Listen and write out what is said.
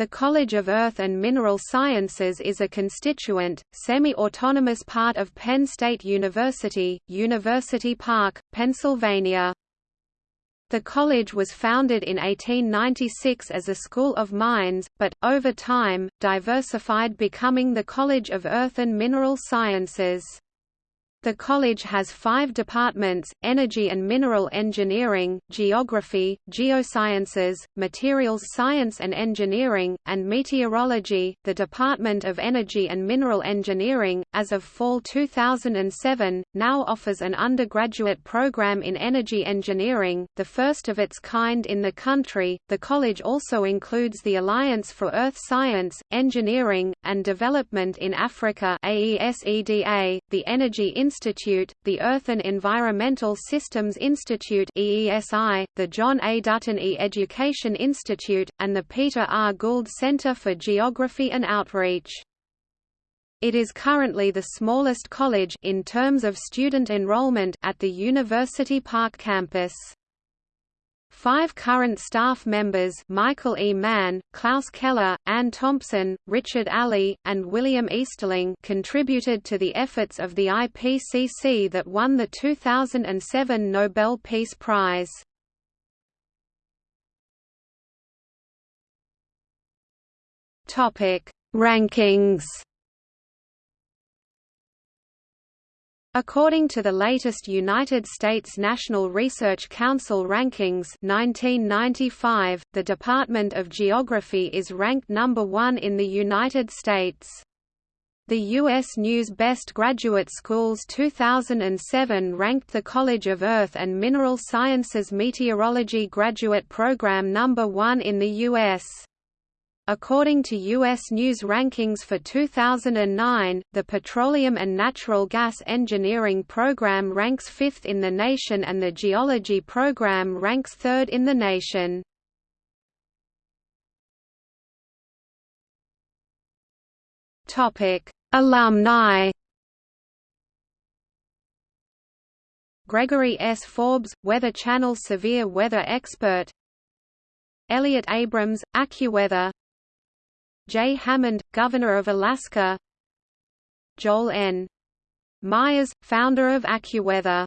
The College of Earth and Mineral Sciences is a constituent, semi-autonomous part of Penn State University, University Park, Pennsylvania. The college was founded in 1896 as a school of mines, but, over time, diversified becoming the College of Earth and Mineral Sciences. The college has five departments, Energy and Mineral Engineering, Geography, Geosciences, Materials Science and Engineering, and Meteorology. The Department of Energy and Mineral Engineering, as of fall 2007, now offers an undergraduate program in energy engineering, the first of its kind in the country. The college also includes the Alliance for Earth Science, Engineering, and Development in Africa AESEDA, the Energy Institute, the Earth and Environmental Systems Institute EESI, the John A. Dutton E-Education Institute, and the Peter R. Gould Center for Geography and Outreach. It is currently the smallest college in terms of student enrollment at the University Park campus. Five current staff members Michael E. Mann, Klaus Keller, Ann Thompson, Richard Alley, and William Easterling contributed to the efforts of the IPCC that won the 2007 Nobel Peace Prize. Rankings According to the latest United States National Research Council rankings 1995, the Department of Geography is ranked number one in the United States. The U.S. News Best Graduate Schools 2007 ranked the College of Earth and Mineral Sciences Meteorology Graduate Program number one in the U.S. According to U.S. News rankings for 2009, the Petroleum and Natural Gas Engineering program ranks fifth in the nation and the Geology program ranks third in the nation. Alumni Gregory S. Forbes, Weather Channel severe weather expert Elliott Abrams, AccuWeather Jay Hammond, Governor of Alaska. Joel N. Myers, founder of AccuWeather